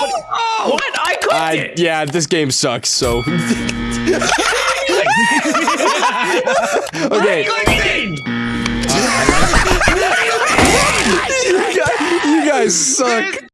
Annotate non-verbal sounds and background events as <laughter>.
what oh! I, it. yeah, this game sucks, so. <laughs> okay. <laughs> You guys suck.